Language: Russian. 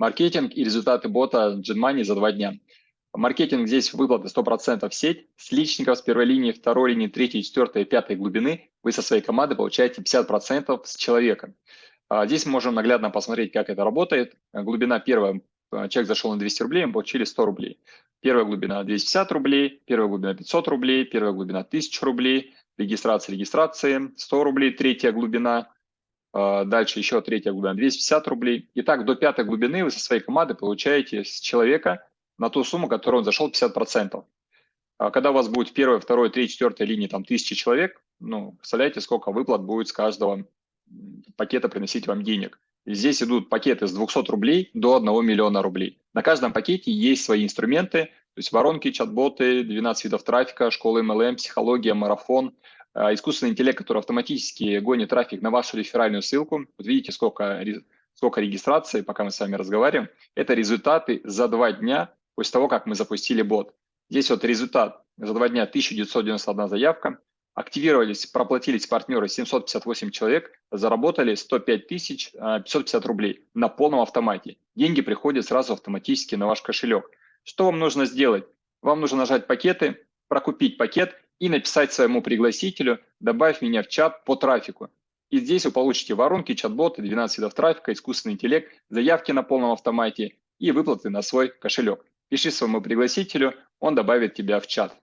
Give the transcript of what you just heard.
Маркетинг и результаты бота GenMoney за два дня. Маркетинг здесь выплаты 100% в сеть. С личников с первой линии, второй линии, третьей, четвертой, пятой глубины вы со своей командой получаете 50% с человека. А здесь мы можем наглядно посмотреть, как это работает. Глубина первая, э, человек зашел на 200 рублей, мы получили 100 рублей. Первая глубина 250 рублей, первая глубина 500 рублей, первая глубина 1000 рублей, регистрация регистрации 100 рублей, третья глубина, а, дальше еще третья глубина 250 рублей. И так до пятой глубины вы со своей командой получаете с человека на ту сумму, которую он зашел, 50%. А когда у вас будет первая, второй, третья, четвертая линии, там, тысячи человек, ну, представляете, сколько выплат будет с каждого пакета приносить вам денег. Здесь идут пакеты с 200 рублей до 1 миллиона рублей. На каждом пакете есть свои инструменты, то есть воронки, чат-боты, 12 видов трафика, школа MLM, психология, марафон, искусственный интеллект, который автоматически гонит трафик на вашу реферальную ссылку. Вот видите, сколько, сколько регистрации, пока мы с вами разговариваем. Это результаты за два дня после того, как мы запустили бот. Здесь вот результат. За два дня 1991 заявка. Активировались, проплатились партнеры 758 человек, заработали 105 тысяч 550 а, рублей на полном автомате. Деньги приходят сразу автоматически на ваш кошелек. Что вам нужно сделать? Вам нужно нажать пакеты, прокупить пакет и написать своему пригласителю «добавь меня в чат по трафику». И здесь вы получите воронки, чат-боты, 12 видов трафика, искусственный интеллект, заявки на полном автомате и выплаты на свой кошелек. Пиши своему пригласителю, он добавит тебя в чат.